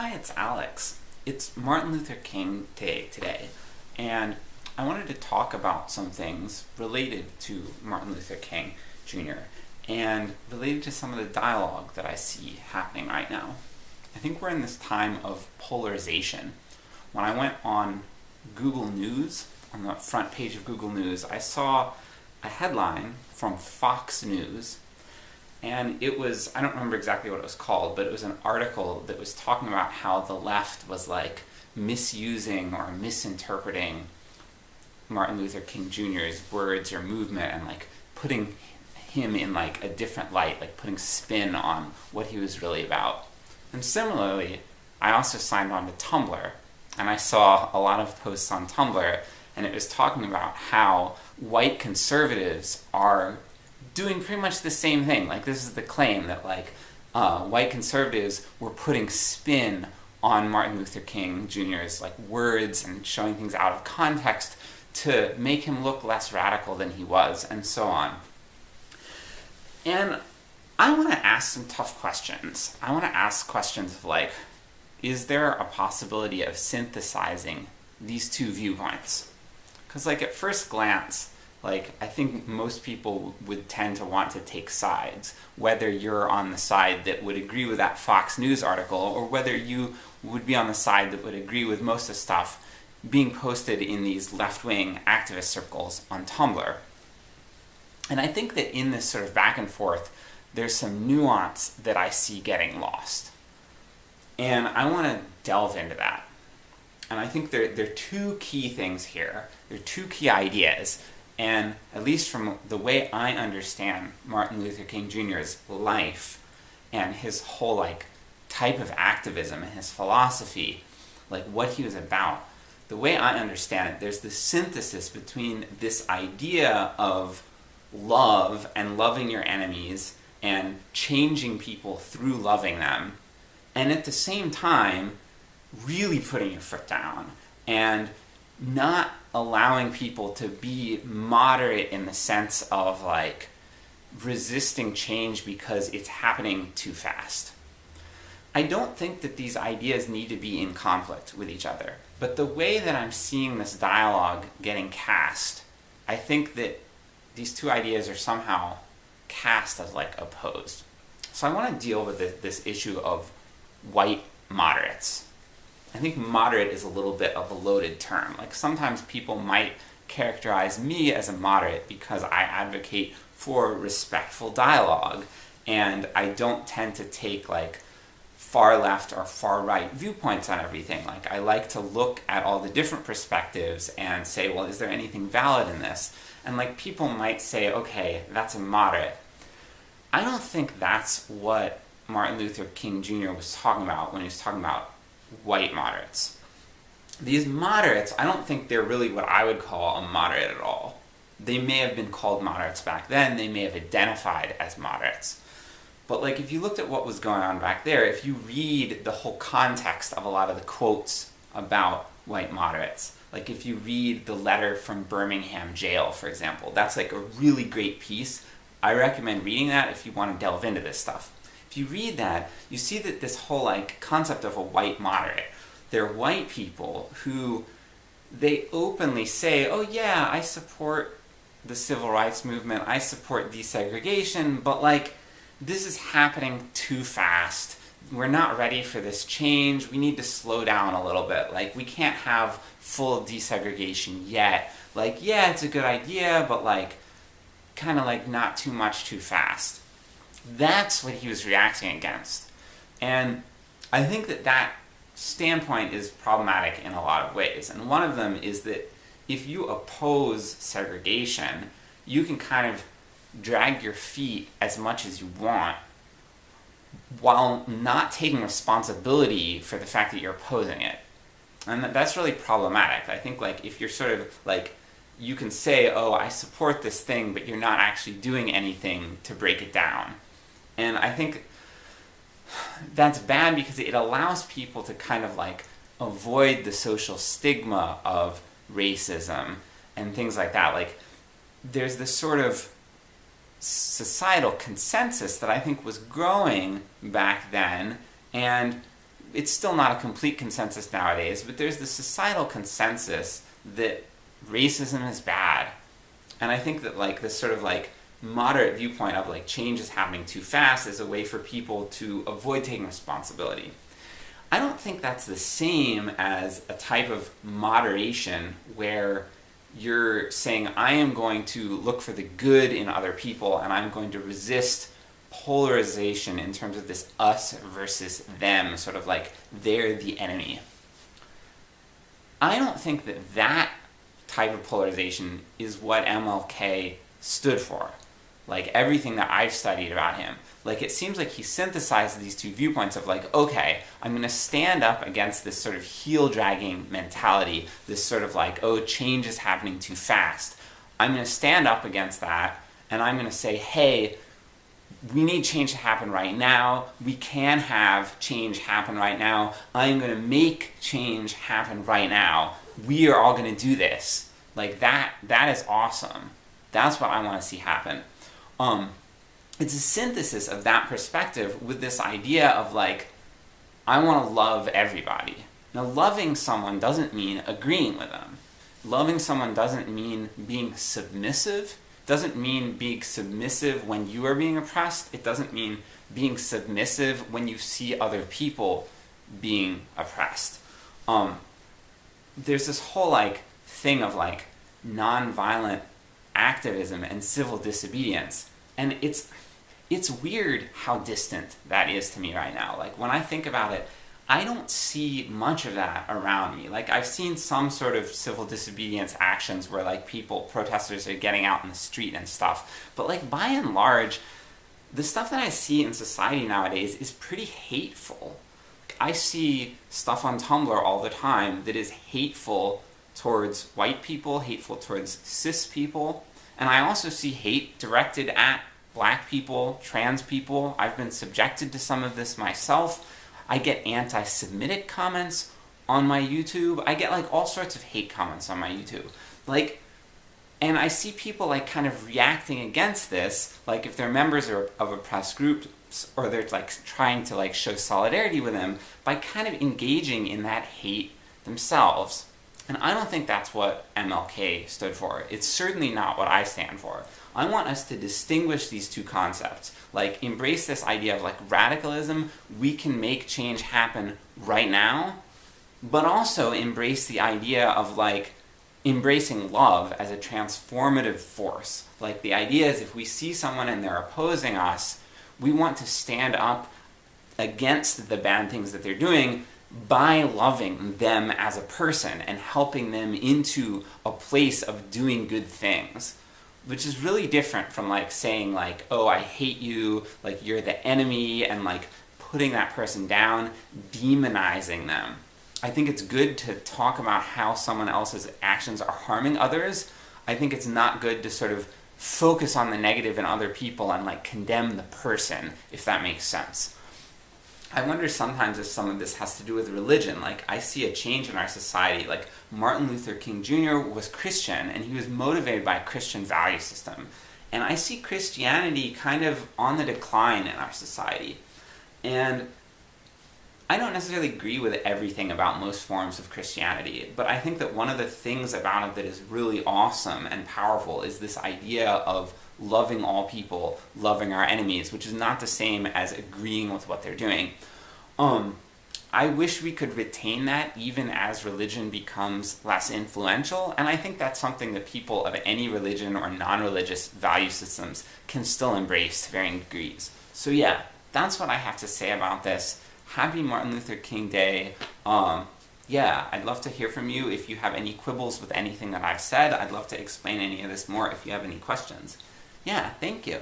Hi, it's Alex. It's Martin Luther King Day today, and I wanted to talk about some things related to Martin Luther King Jr. and related to some of the dialogue that I see happening right now. I think we're in this time of polarization. When I went on Google News, on the front page of Google News, I saw a headline from Fox News and it was, I don't remember exactly what it was called, but it was an article that was talking about how the left was like misusing or misinterpreting Martin Luther King Jr.'s words or movement and like putting him in like a different light, like putting spin on what he was really about. And similarly, I also signed on to Tumblr, and I saw a lot of posts on Tumblr, and it was talking about how white conservatives are doing pretty much the same thing. Like this is the claim that like uh, white conservatives were putting spin on Martin Luther King Jr.'s like words and showing things out of context to make him look less radical than he was, and so on. And I want to ask some tough questions. I want to ask questions of like, is there a possibility of synthesizing these two viewpoints? Because like at first glance, like, I think most people would tend to want to take sides, whether you're on the side that would agree with that Fox News article, or whether you would be on the side that would agree with most of the stuff being posted in these left-wing activist circles on Tumblr. And I think that in this sort of back and forth, there's some nuance that I see getting lost. And I want to delve into that. And I think there, there are two key things here. There are two key ideas and at least from the way I understand Martin Luther King Jr.'s life and his whole like type of activism and his philosophy, like what he was about, the way I understand it, there's this synthesis between this idea of love and loving your enemies and changing people through loving them, and at the same time, really putting your foot down and not allowing people to be moderate in the sense of like resisting change because it's happening too fast. I don't think that these ideas need to be in conflict with each other, but the way that I'm seeing this dialogue getting cast, I think that these two ideas are somehow cast as like opposed. So I want to deal with this, this issue of white moderates. I think moderate is a little bit of a loaded term. Like sometimes people might characterize me as a moderate because I advocate for respectful dialogue, and I don't tend to take like far left or far right viewpoints on everything. Like I like to look at all the different perspectives and say, well, is there anything valid in this? And like people might say, okay, that's a moderate. I don't think that's what Martin Luther King Jr. was talking about when he was talking about white moderates. These moderates, I don't think they're really what I would call a moderate at all. They may have been called moderates back then, they may have identified as moderates. But like if you looked at what was going on back there, if you read the whole context of a lot of the quotes about white moderates, like if you read the letter from Birmingham jail, for example, that's like a really great piece. I recommend reading that if you want to delve into this stuff if you read that, you see that this whole like concept of a white moderate, they're white people who they openly say, oh yeah, I support the civil rights movement, I support desegregation, but like, this is happening too fast. We're not ready for this change, we need to slow down a little bit. Like, we can't have full desegregation yet. Like, yeah, it's a good idea, but like, kind of like not too much too fast. That's what he was reacting against. And I think that that standpoint is problematic in a lot of ways. And one of them is that if you oppose segregation, you can kind of drag your feet as much as you want while not taking responsibility for the fact that you're opposing it. And that's really problematic. I think like if you're sort of like you can say, oh, I support this thing, but you're not actually doing anything to break it down. And I think that's bad because it allows people to kind of like avoid the social stigma of racism and things like that. Like, there's this sort of societal consensus that I think was growing back then, and it's still not a complete consensus nowadays, but there's this societal consensus that racism is bad. And I think that like this sort of like moderate viewpoint of like change is happening too fast is a way for people to avoid taking responsibility. I don't think that's the same as a type of moderation where you're saying I am going to look for the good in other people and I'm going to resist polarization in terms of this us versus them, sort of like they're the enemy. I don't think that that type of polarization is what MLK stood for. Like everything that I've studied about him. Like it seems like he synthesized these two viewpoints of like, okay, I'm gonna stand up against this sort of heel-dragging mentality, this sort of like, oh, change is happening too fast. I'm gonna stand up against that, and I'm gonna say, hey, we need change to happen right now. We can have change happen right now. I'm going to make change happen right now. We are all going to do this. Like that, that is awesome. That's what I want to see happen. Um, it's a synthesis of that perspective with this idea of like, I want to love everybody. Now loving someone doesn't mean agreeing with them. Loving someone doesn't mean being submissive doesn't mean being submissive when you are being oppressed. It doesn't mean being submissive when you see other people being oppressed. Um, there's this whole like thing of like nonviolent activism and civil disobedience, and it's it's weird how distant that is to me right now. Like when I think about it, I don't see much of that around me. Like, I've seen some sort of civil disobedience actions where, like, people, protesters are getting out in the street and stuff. But, like, by and large, the stuff that I see in society nowadays is pretty hateful. I see stuff on Tumblr all the time that is hateful towards white people, hateful towards cis people, and I also see hate directed at black people, trans people. I've been subjected to some of this myself. I get anti-Semitic comments on my YouTube. I get like all sorts of hate comments on my YouTube. Like, and I see people like kind of reacting against this, like if they're members of oppressed groups, or they're like trying to like show solidarity with them by kind of engaging in that hate themselves. And I don't think that's what MLK stood for. It's certainly not what I stand for. I want us to distinguish these two concepts. Like, embrace this idea of like radicalism, we can make change happen right now, but also embrace the idea of like embracing love as a transformative force. Like the idea is if we see someone and they're opposing us, we want to stand up against the bad things that they're doing by loving them as a person and helping them into a place of doing good things which is really different from like saying like, oh, I hate you, like you're the enemy, and like putting that person down, demonizing them. I think it's good to talk about how someone else's actions are harming others. I think it's not good to sort of focus on the negative in other people and like condemn the person, if that makes sense. I wonder sometimes if some of this has to do with religion. Like, I see a change in our society. Like, Martin Luther King Jr. was Christian, and he was motivated by a Christian value system. And I see Christianity kind of on the decline in our society. And I don't necessarily agree with everything about most forms of Christianity, but I think that one of the things about it that is really awesome and powerful is this idea of loving all people, loving our enemies, which is not the same as agreeing with what they're doing. Um, I wish we could retain that even as religion becomes less influential, and I think that's something that people of any religion or non-religious value systems can still embrace to varying degrees. So yeah, that's what I have to say about this. Happy Martin Luther King Day. Um, yeah, I'd love to hear from you if you have any quibbles with anything that I've said. I'd love to explain any of this more if you have any questions. Yeah, thank you.